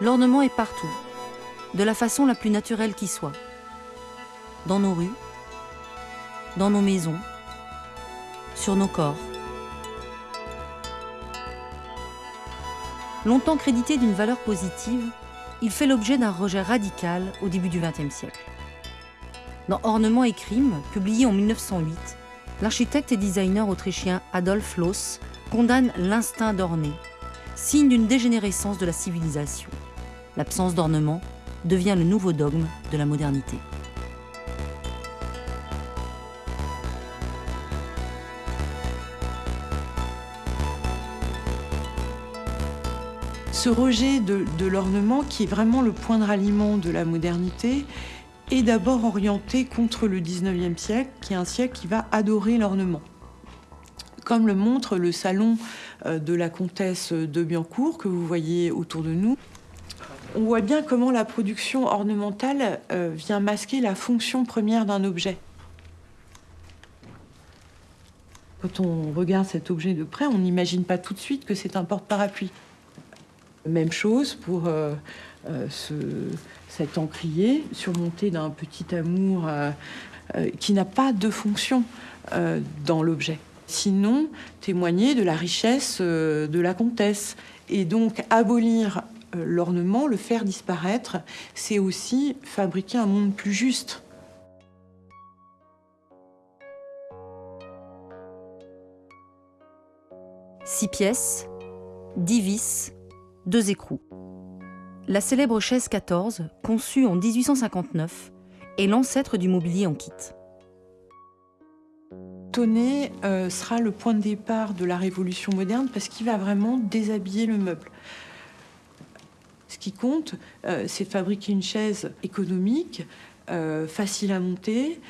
L'ornement est partout, de la façon la plus naturelle qui soit. Dans nos rues, dans nos maisons, sur nos corps. Longtemps crédité d'une valeur positive, il fait l'objet d'un rejet radical au début du XXe siècle. Dans Ornement et crime, publié en 1908, l'architecte et designer autrichien Adolf Loos condamne l'instinct d'orner, signe d'une dégénérescence de la civilisation. L'absence d'ornement devient le nouveau dogme de la modernité. Ce rejet de, l'ornement, qui est vraiment le point de ralliement de la modernité, est d'abord orienté contre le 19e siècle, qui est un siècle qui va adorer l'ornement. Comme le montre le salon euh, de la comtesse de Biancourt, que vous voyez autour de nous. On voit bien comment la production ornementale euh, vient masquer la fonction première d'un objet. Quand on regarde cet objet de près, on n'imagine pas tout de suite que c'est un porte-parapluie. Même chose pour euh, euh, ce, cet encrier surmonté d'un petit amour qui n'a pas de fonction dans l'objet. Sinon, témoigner de la richesse de la comtesse. Et donc, abolir l'ornement, le faire disparaître, c'est aussi fabriquer un monde plus juste. Six pièces, dix vis, deux écrous. La célèbre chaise 14, conçue en 1859, est l'ancêtre du mobilier en kit. Tonnet euh, sera le point de départ de la révolution moderne parce qu'il va vraiment déshabiller le meuble. Ce qui compte, euh, c'est de fabriquer une chaise économique, euh, facile à monter,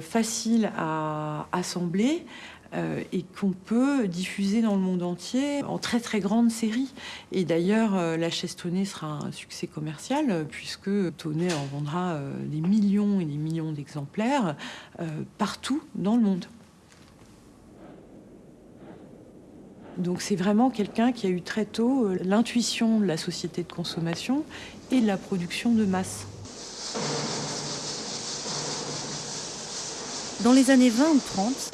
facile à assembler, euh, et qu'on peut diffuser dans le monde entier en très très grande série. Et d'ailleurs, euh, la chaise Tonnet sera un succès commercial puisque Tonnet en vendra euh, des millions et des millions d'exemplaires partout dans le monde. Donc c'est vraiment quelqu'un qui a eu très tôt l'intuition de la société de consommation et de la production de masse. Dans les années 20 ou 30,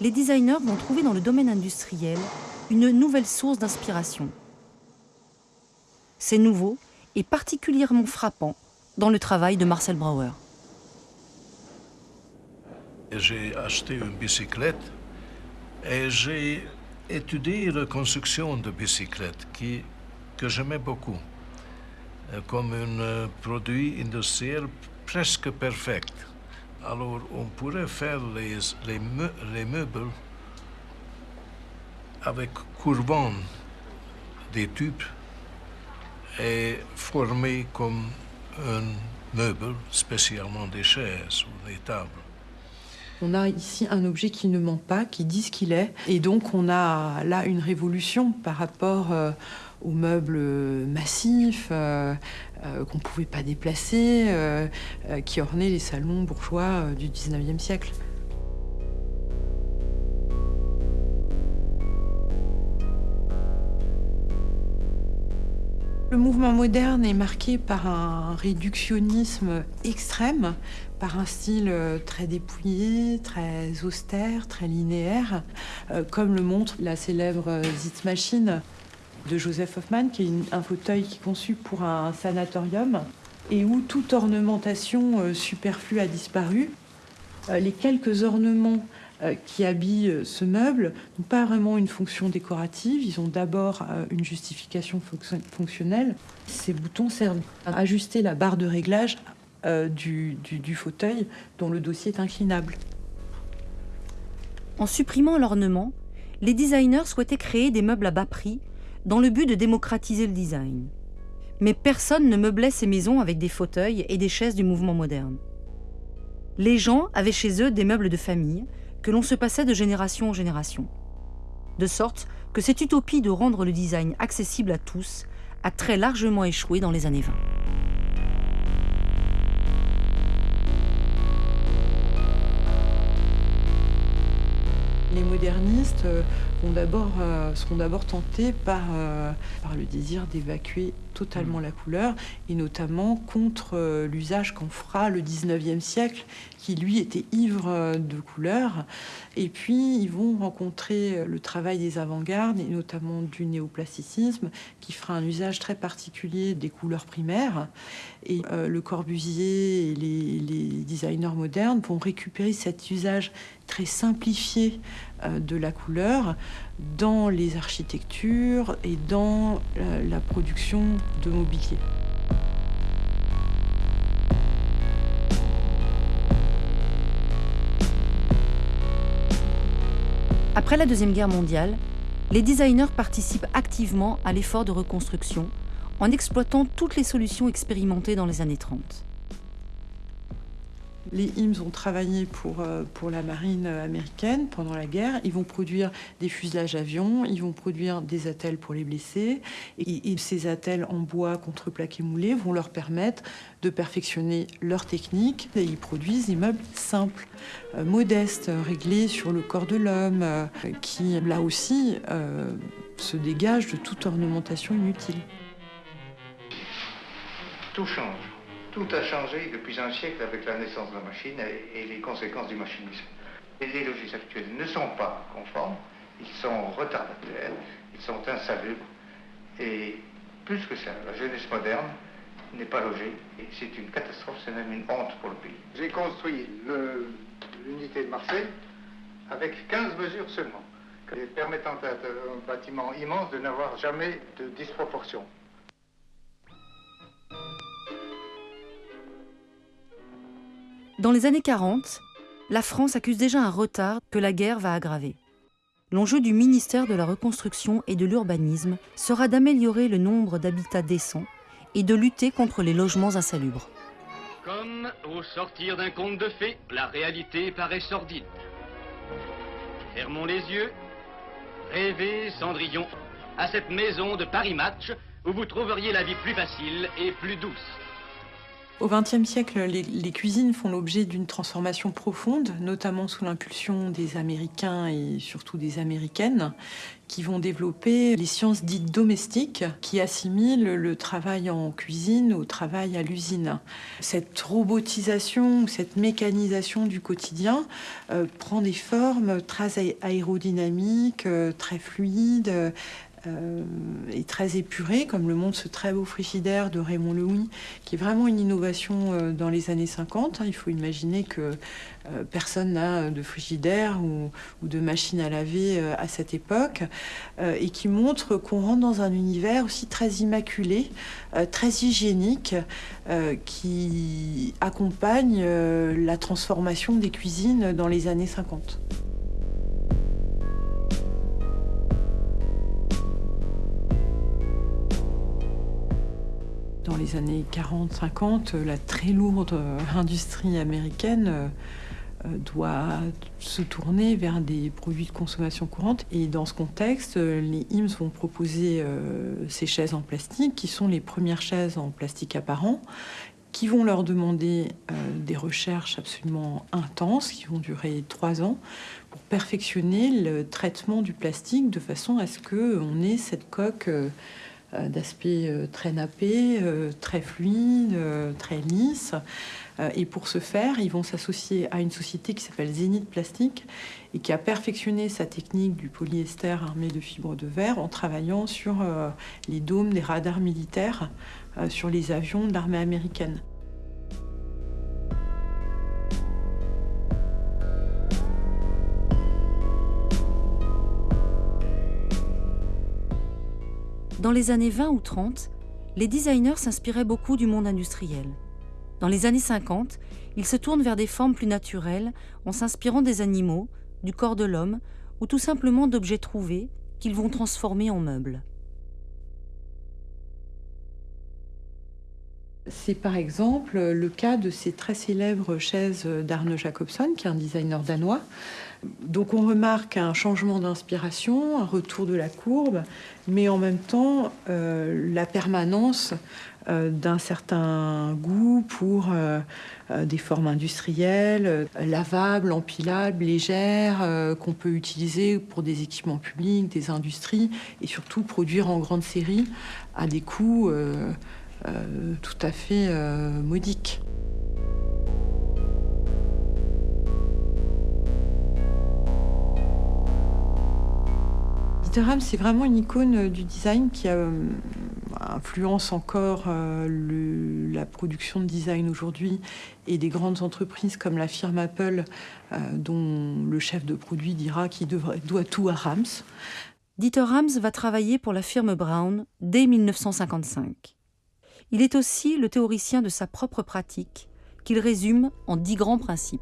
les designers vont trouver dans le domaine industriel une nouvelle source d'inspiration. C'est nouveau et particulièrement frappant dans le travail de Marcel Brauer. J'ai acheté une bicyclette et j'ai étudié la construction de bicyclette qui, que j'aimais beaucoup, euh, comme un produit industriel presque parfait. Alors, on pourrait faire les, les, meubles avec courbant des tubes et former comme un meuble, spécialement des chaises ou des tables. On a ici un objet qui ne ment pas, qui dit ce qu'il est. Et donc, on a là une révolution par rapport euh, aux meubles massifs euh, euh, qu'on ne pouvait pas déplacer, euh, qui ornaient les salons bourgeois du 19e siècle. Le mouvement moderne est marqué par un réductionnisme extrême, par un style très dépouillé, très austère, très linéaire, comme le montre la célèbre Sitzmaschine de Joseph Hoffman, qui est un fauteuil qui est conçu pour un sanatorium et où toute ornementation euh, superflue a disparu. Euh, les quelques ornements euh, qui habillent ce meuble n'ont pas vraiment une fonction décorative, ils ont d'abord une justification fonctionnelle. Ces boutons servent à ajuster la barre de réglage du, du fauteuil dont le dossier est inclinable. En supprimant l'ornement, les designers souhaitaient créer des meubles à bas prix dans le but de démocratiser le design. Mais personne ne meublait ces maisons avec des fauteuils et des chaises du mouvement moderne. Les gens avaient chez eux des meubles de famille que l'on se passait de génération en génération. De sorte que cette utopie de rendre le design accessible à tous a très largement échoué dans les années 20. Les modernistes euh, d'abord, euh, seront d'abord tentés par, euh, par le désir d'évacuer totalement la couleur, et notamment contre l'usage qu'en fera le 19e siècle, qui lui était ivre de couleurs. Et puis, ils vont rencontrer le travail des avant-gardes, et notamment du néoplasticisme, qui fera un usage très particulier des couleurs primaires. Et Le Corbusier et les, les designers modernes vont récupérer cet usage très simplifié de la couleur dans les architectures et dans la production de mobilier. Après la Deuxième Guerre mondiale, les designers participent activement à l'effort de reconstruction en exploitant toutes les solutions expérimentées dans les années 30. Les IMS ont travaillé pour, euh, la marine américaine pendant la guerre. Ils vont produire des fuselages avions, ils vont produire des attelles pour les blessés. Et, ces attelles en bois contreplaqué moulé vont leur permettre de perfectionner leur technique. Ils produisent des meubles simples, euh, modestes, réglés sur le corps de l'homme, euh, qui là aussi se dégagent de toute ornementation inutile. Tout change. Tout a changé depuis un siècle avec la naissance de la machine et, les conséquences du machinisme. les logis actuels ne sont pas conformes, ils sont retardataires, ils sont insalubres. Et plus que ça, la jeunesse moderne n'est pas logée. Et c'est une catastrophe, c'est même une honte pour le pays. J'ai construit l'unité de Marseille avec 15 mesures seulement, permettant à un bâtiment immense de n'avoir jamais de disproportion. Dans les années 40, la France accuse déjà un retard que la guerre va aggraver. L'enjeu du ministère de la Reconstruction et de l'Urbanisme sera d'améliorer le nombre d'habitats décents et de lutter contre les logements insalubres. Comme au sortir d'un conte de fées, la réalité paraît sordide. Fermons les yeux, rêvez, Cendrillon, à cette maison de Paris Match où vous trouveriez la vie plus facile et plus douce. Au XXe siècle, les, cuisines font l'objet d'une transformation profonde, notamment sous l'impulsion des Américains et surtout des Américaines, qui vont développer les sciences dites domestiques, qui assimilent le travail en cuisine au travail à l'usine. Cette robotisation, cette mécanisation du quotidien euh, prend des formes très aérodynamiques, euh, très fluides, euh, est très épuré, comme le montre ce très beau frigidaire de Raymond Louis, qui est vraiment une innovation euh, dans les années 50. Hein. Il faut imaginer que euh, personne n'a de frigidaire ou, de machine à laver à cette époque, et qui montre qu'on rentre dans un univers aussi très immaculé, très hygiénique, qui accompagne la transformation des cuisines dans les années 50. Les années 40-50, la très lourde industrie américaine euh, doit se tourner vers des produits de consommation courante. Et dans ce contexte, les IMS vont proposer euh, ces chaises en plastique, qui sont les premières chaises en plastique apparent, qui vont leur demander euh, des recherches absolument intenses, qui vont durer trois ans, pour perfectionner le traitement du plastique de façon à ce qu'on ait cette coque euh, d'aspect euh, très nappé, euh, très fluide, très lisse. Et pour ce faire, ils vont s'associer à une société qui s'appelle Zénith Plastique et qui a perfectionné sa technique du polyester armé de fibres de verre en travaillant sur les dômes des radars militaires sur les avions de l'armée américaine. Dans les années 20 ou 30, les designers s'inspiraient beaucoup du monde industriel. Dans les années 50, ils se tournent vers des formes plus naturelles en s'inspirant des animaux, du corps de l'homme ou tout simplement d'objets trouvés qu'ils vont transformer en meubles. C'est par exemple le cas de ces très célèbres chaises d'Arne Jacobson, qui est un designer danois, Donc on remarque un changement d'inspiration, un retour de la courbe, mais en même temps euh, la permanence euh, d'un certain goût pour euh, des formes industrielles, lavables, empilables, légères, qu'on peut utiliser pour des équipements publics, des industries, et surtout produire en grande série à des coûts tout à fait modiques. Ram, c'est vraiment une icône du design qui euh, influence encore euh, la production de design aujourd'hui et des grandes entreprises comme la firme Apple, euh, dont le chef de produit dira qu'il doit tout à Rams. Dieter Rams va travailler pour la firme Brown dès 1955. Il est aussi le théoricien de sa propre pratique, qu'il résume en dix grands principes.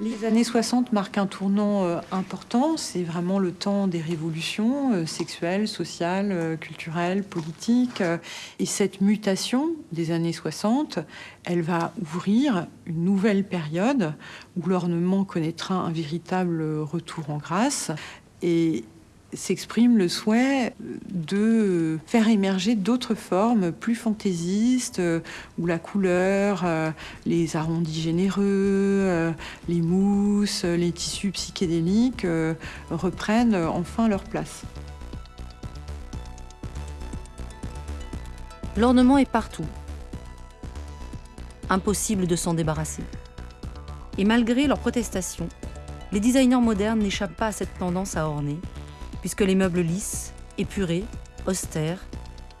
Les années 60 marquent un tournant euh, important. C'est vraiment le temps des révolutions euh, sexuelles, sociales, euh, culturelles, politiques. Et cette mutation des années 60, elle va ouvrir une nouvelle période où l'ornement connaîtra un véritable retour en grâce. Et s'exprime le souhait de faire émerger d'autres formes plus fantaisistes, où la couleur, euh, les arrondis généreux, euh, les mousses, les tissus psychédéliques euh, reprennent enfin leur place. L'ornement est partout. Impossible de s'en débarrasser. Et malgré leurs protestations, les designers modernes n'échappent pas à cette tendance à orner puisque les meubles lisses, épurés, austères,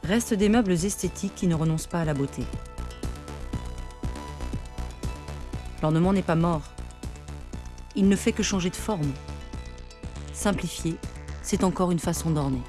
restent des meubles esthétiques qui ne renoncent pas à la beauté. L'ornement n'est pas mort. Il ne fait que changer de forme. Simplifier, c'est encore une façon d'orner.